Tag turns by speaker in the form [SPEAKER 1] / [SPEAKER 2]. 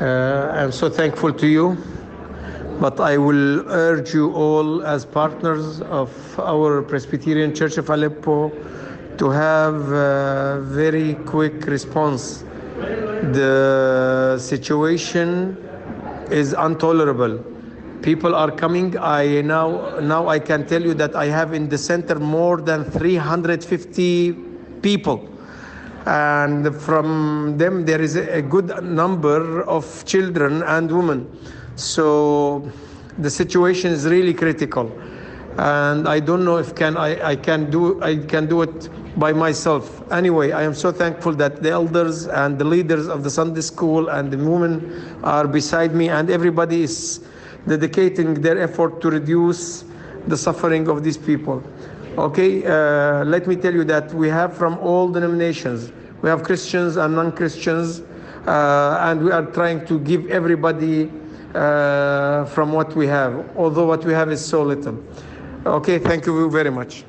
[SPEAKER 1] Uh, I'm so thankful to you. But I will urge you all, as partners of our Presbyterian Church of Aleppo, to have a very quick response. The situation is intolerable. People are coming. I now now I can tell you that I have in the center more than 350 people and from them there is a good number of children and women. So the situation is really critical. And i don't know if can I, I can do i can do it by myself. Anyway i am so thankful that the elders and the leaders of the sunday school and the women are beside me. And everybody is dedicating their effort to reduce the suffering of these people Okay, uh, let me tell you that we have from all denominations. We have Christians and non-Christians, uh, and we are trying to give everybody uh, from what we have, although what we have is so little. Okay, thank you very much.